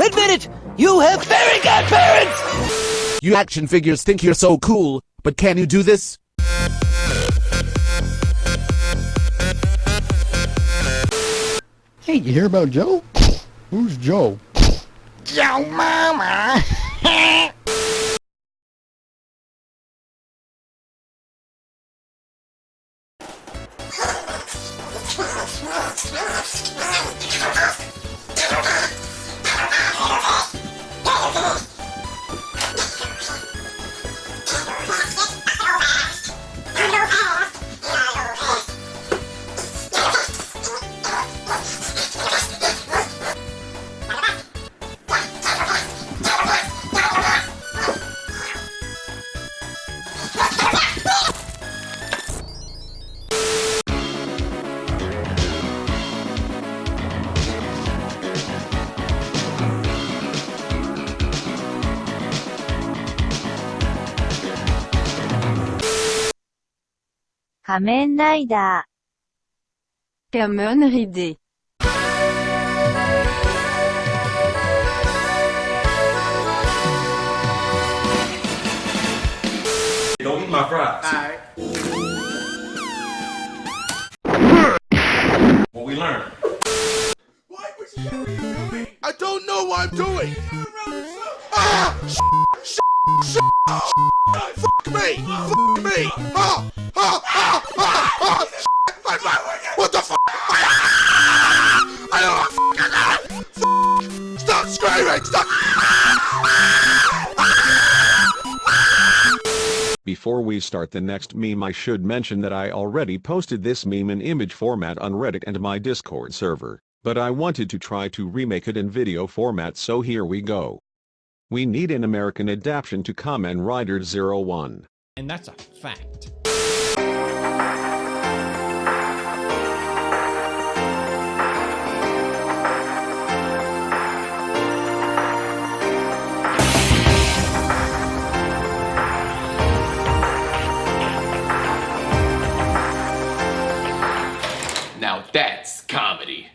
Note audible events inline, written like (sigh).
Admit it! You have very good parents! You action figures think you're so cool, but can you do this? Hey, you hear about Joe? Who's Joe? Joe mama! (laughs) " (laughs) Kamen Rider Kamen Rider Don't eat my fries. Alright. What we learned. What was you doing? I don't know what I'm doing! Ah! Sh sh sh fuck me! Fuck me! Ah! What the fuck? Before we start the next meme I should mention that I already posted this meme in image format on Reddit and my Discord server, but I wanted to try to remake it in video format so here we go. We need an American adaptation to Kamen Rider Zero One. And that's a fact. comedy.